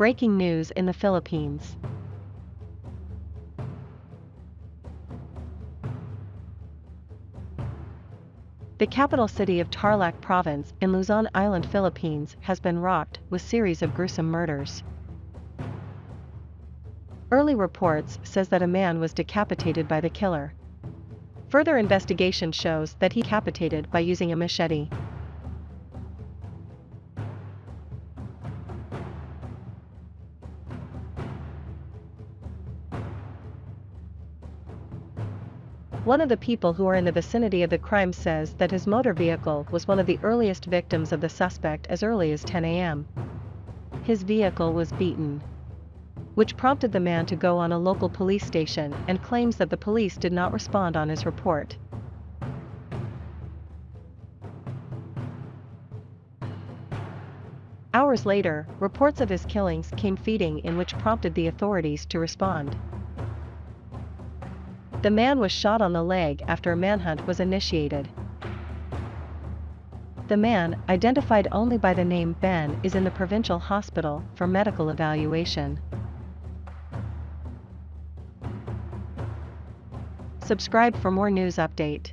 Breaking news in the Philippines. The capital city of Tarlac province in Luzon Island, Philippines has been rocked with series of gruesome murders. Early reports says that a man was decapitated by the killer. Further investigation shows that he decapitated by using a machete. One of the people who are in the vicinity of the crime says that his motor vehicle was one of the earliest victims of the suspect as early as 10 a.m. His vehicle was beaten. Which prompted the man to go on a local police station and claims that the police did not respond on his report. Hours later, reports of his killings came feeding in which prompted the authorities to respond. The man was shot on the leg after a manhunt was initiated. The man, identified only by the name Ben, is in the provincial hospital for medical evaluation. Subscribe for more news update.